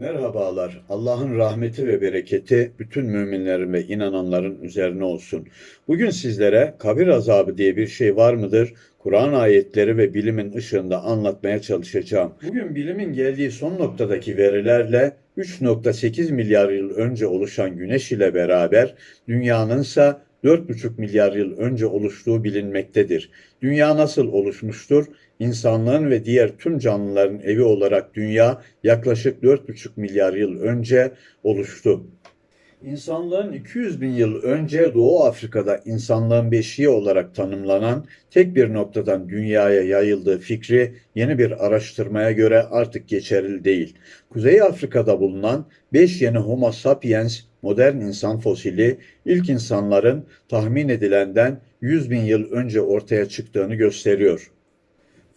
Merhabalar. Allah'ın rahmeti ve bereketi bütün müminlerin ve inananların üzerine olsun. Bugün sizlere kabir azabı diye bir şey var mıdır? Kur'an ayetleri ve bilimin ışığında anlatmaya çalışacağım. Bugün bilimin geldiği son noktadaki verilerle 3.8 milyar yıl önce oluşan güneş ile beraber dünyanın ise 4,5 milyar yıl önce oluştuğu bilinmektedir. Dünya nasıl oluşmuştur? İnsanlığın ve diğer tüm canlıların evi olarak dünya yaklaşık 4,5 milyar yıl önce oluştu. İnsanlığın 200 bin yıl önce Doğu Afrika'da insanlığın beşiği olarak tanımlanan tek bir noktadan dünyaya yayıldığı fikri yeni bir araştırmaya göre artık geçerli değil. Kuzey Afrika'da bulunan 5 yeni Homo sapiens modern insan fosili ilk insanların tahmin edilenden 100 bin yıl önce ortaya çıktığını gösteriyor.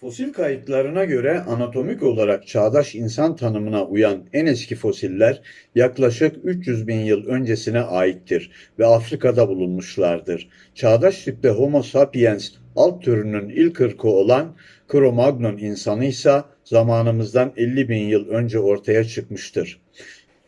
Fosil kayıtlarına göre anatomik olarak çağdaş insan tanımına uyan en eski fosiller yaklaşık 300 bin yıl öncesine aittir ve Afrika'da bulunmuşlardır. Çağdaş tipte Homo sapiens alt türünün ilk ırkı olan Cro-Magnon insanı ise zamanımızdan 50 bin yıl önce ortaya çıkmıştır.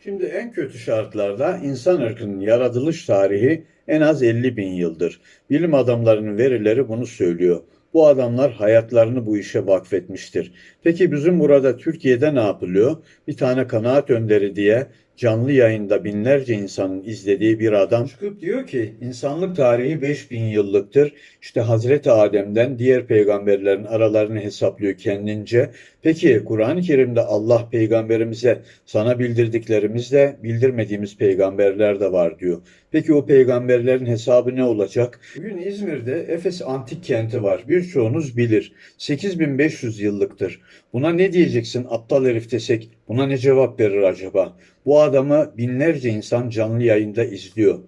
Şimdi en kötü şartlarda insan ırkının yaratılış tarihi en az 50 bin yıldır. Bilim adamlarının verileri bunu söylüyor. Bu adamlar hayatlarını bu işe vakfetmiştir. Peki bizim burada Türkiye'de ne yapılıyor? Bir tane kanaat önderi diye canlı yayında binlerce insanın izlediği bir adam çıkıp diyor ki insanlık tarihi 5000 yıllıktır. İşte Hazreti Adem'den diğer peygamberlerin aralarını hesaplıyor kendince. Peki Kur'an-ı Kerim'de Allah peygamberimize sana bildirdiklerimizle bildirmediğimiz peygamberler de var diyor. Peki o peygamberlerin hesabı ne olacak? Bugün İzmir'de Efes Antik Kenti var. Birçoğunuz bilir. 8500 yıllıktır. Buna ne diyeceksin aptal herif desek? Buna ne cevap verir acaba? Bu adamı binlerce insan canlı yayında izliyor.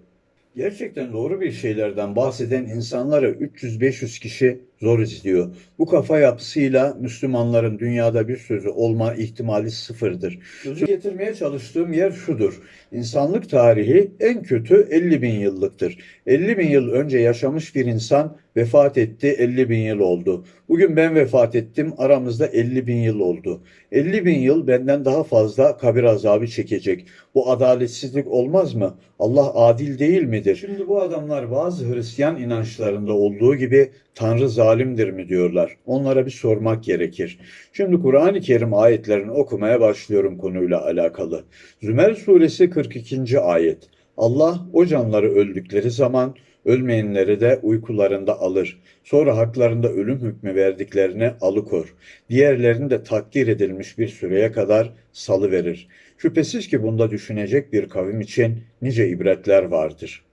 Gerçekten doğru bir şeylerden bahseden insanları 300-500 kişi zor izliyor. Bu kafa yapısıyla Müslümanların dünyada bir sözü olma ihtimali sıfırdır. Sözü getirmeye çalıştığım yer şudur. İnsanlık tarihi en kötü 50 bin yıllıktır. 50 bin yıl önce yaşamış bir insan vefat etti 50 bin yıl oldu. Bugün ben vefat ettim aramızda 50 bin yıl oldu. 50 bin yıl benden daha fazla kabir azabı çekecek. Bu adaletsizlik olmaz mı? Allah adil değil midir? Şimdi bu adamlar bazı Hristiyan inançlarında olduğu gibi Tanrı zalimdir mi diyorlar. Onlara bir sormak gerekir. Şimdi Kur'an-ı Kerim ayetlerini okumaya başlıyorum konuyla alakalı. Zümer suresi 42. ayet. Allah o canları öldükleri zaman ölmeyenleri de uykularında alır. Sonra haklarında ölüm hükmü verdiklerini alıkor. Diğerlerini de takdir edilmiş bir süreye kadar salı verir. Şüphesiz ki bunda düşünecek bir kavim için nice ibretler vardır.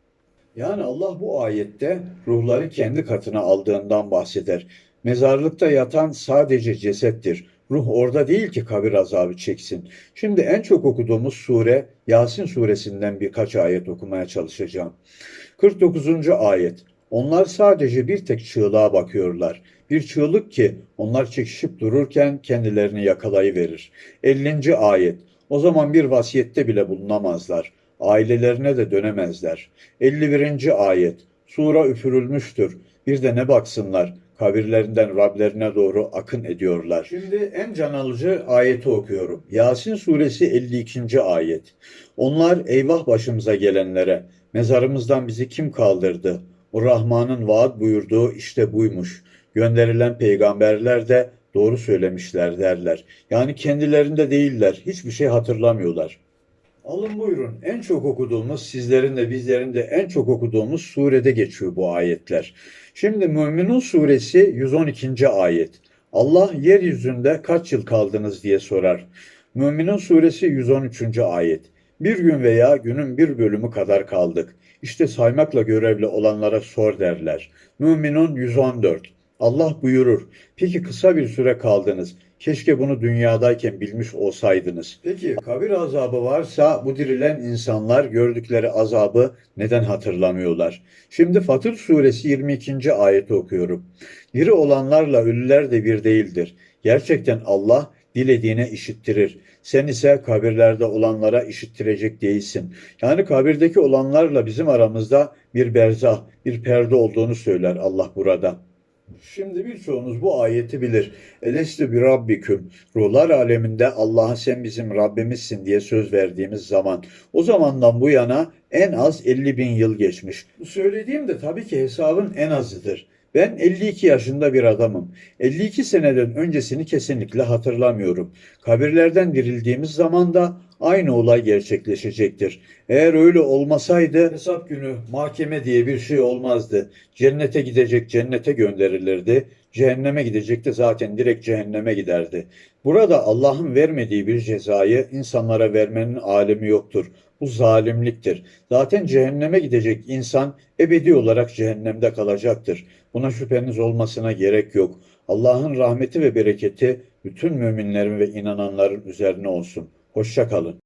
Yani Allah bu ayette ruhları kendi katına aldığından bahseder. Mezarlıkta yatan sadece cesettir. Ruh orada değil ki kabir azabı çeksin. Şimdi en çok okuduğumuz sure Yasin suresinden birkaç ayet okumaya çalışacağım. 49. ayet. Onlar sadece bir tek çığlığa bakıyorlar. Bir çığlık ki onlar çekişip dururken kendilerini yakalayıverir. 50. ayet. O zaman bir vasiyette bile bulunamazlar. Ailelerine de dönemezler. 51. ayet. Sura üfürülmüştür. Bir de ne baksınlar kabirlerinden Rablerine doğru akın ediyorlar. Şimdi en can alıcı ayeti okuyorum. Yasin suresi 52. ayet. Onlar eyvah başımıza gelenlere, mezarımızdan bizi kim kaldırdı? O Rahman'ın vaat buyurduğu işte buymuş. Gönderilen peygamberler de doğru söylemişler derler. Yani kendilerinde değiller, hiçbir şey hatırlamıyorlar. Alın buyurun. En çok okuduğumuz, sizlerin de bizlerin de en çok okuduğumuz surede geçiyor bu ayetler. Şimdi Müminun suresi 112. ayet. Allah yeryüzünde kaç yıl kaldınız diye sorar. Müminun suresi 113. ayet. Bir gün veya günün bir bölümü kadar kaldık. İşte saymakla görevli olanlara sor derler. Müminun 114. Allah buyurur. Peki kısa bir süre kaldınız. Keşke bunu dünyadayken bilmiş olsaydınız. Peki kabir azabı varsa bu dirilen insanlar gördükleri azabı neden hatırlamıyorlar? Şimdi Fatır suresi 22. ayeti okuyorum. Diri olanlarla ölüler de bir değildir. Gerçekten Allah dilediğine işittirir. Sen ise kabirlerde olanlara işittirecek değilsin. Yani kabirdeki olanlarla bizim aramızda bir berzah, bir perde olduğunu söyler Allah burada. Şimdi birçoğunuz bu ayeti bilir. Elestü bir rabbiküm. Ruhlar aleminde Allah'a sen bizim Rabbimizsin diye söz verdiğimiz zaman. O zamandan bu yana en az 50 bin yıl geçmiş. Bu söylediğim de tabii ki hesabın en azıdır. Ben 52 yaşında bir adamım. 52 seneden öncesini kesinlikle hatırlamıyorum. Kabirlerden dirildiğimiz zaman da aynı olay gerçekleşecektir. Eğer öyle olmasaydı hesap günü mahkeme diye bir şey olmazdı. Cennete gidecek cennete gönderilirdi. Cehenneme gidecek de zaten direkt cehenneme giderdi. Burada Allah'ın vermediği bir cezayı insanlara vermenin alemi yoktur. Bu zalimliktir. Zaten cehenneme gidecek insan ebedi olarak cehennemde kalacaktır. Buna şüpheniz olmasına gerek yok. Allah'ın rahmeti ve bereketi bütün müminlerin ve inananların üzerine olsun. Hoşça kalın.